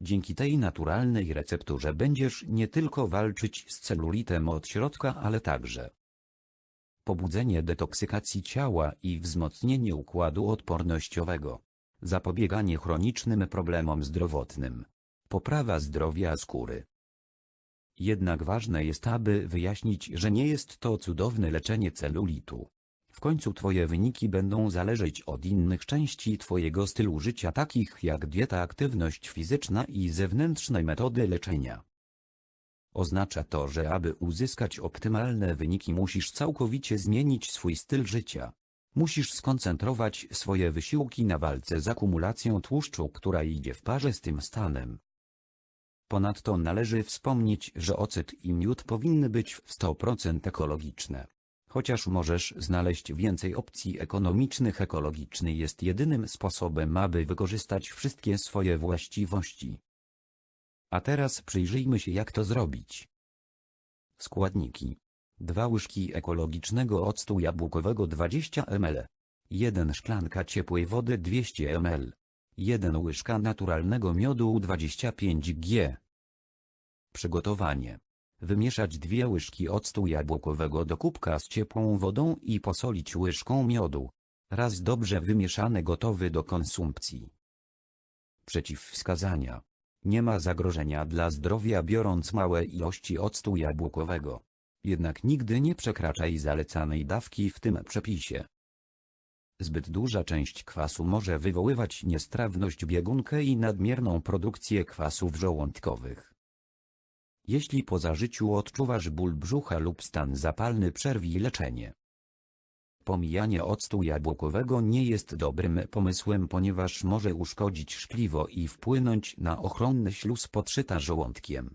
Dzięki tej naturalnej recepturze będziesz nie tylko walczyć z celulitem od środka, ale także pobudzenie detoksykacji ciała i wzmocnienie układu odpornościowego, zapobieganie chronicznym problemom zdrowotnym, poprawa zdrowia skóry. Jednak ważne jest, aby wyjaśnić, że nie jest to cudowne leczenie celulitu. W końcu Twoje wyniki będą zależeć od innych części Twojego stylu życia takich jak dieta, aktywność fizyczna i zewnętrzne metody leczenia. Oznacza to, że aby uzyskać optymalne wyniki musisz całkowicie zmienić swój styl życia. Musisz skoncentrować swoje wysiłki na walce z akumulacją tłuszczu, która idzie w parze z tym stanem. Ponadto należy wspomnieć, że ocet i miód powinny być w 100% ekologiczne. Chociaż możesz znaleźć więcej opcji ekonomicznych, ekologiczny jest jedynym sposobem, aby wykorzystać wszystkie swoje właściwości. A teraz przyjrzyjmy się jak to zrobić. Składniki. 2 łyżki ekologicznego octu jabłkowego 20 ml. 1 szklanka ciepłej wody 200 ml. 1 łyżka naturalnego miodu 25 g. Przygotowanie. Wymieszać dwie łyżki octu jabłkowego do kubka z ciepłą wodą i posolić łyżką miodu. Raz dobrze wymieszany gotowy do konsumpcji. Przeciwwskazania. Nie ma zagrożenia dla zdrowia biorąc małe ilości octu jabłkowego. Jednak nigdy nie przekraczaj zalecanej dawki w tym przepisie. Zbyt duża część kwasu może wywoływać niestrawność biegunkę i nadmierną produkcję kwasów żołądkowych. Jeśli po zażyciu odczuwasz ból brzucha lub stan zapalny przerwij leczenie. Pomijanie octu jabłkowego nie jest dobrym pomysłem ponieważ może uszkodzić szkliwo i wpłynąć na ochronny śluz podszyta żołądkiem.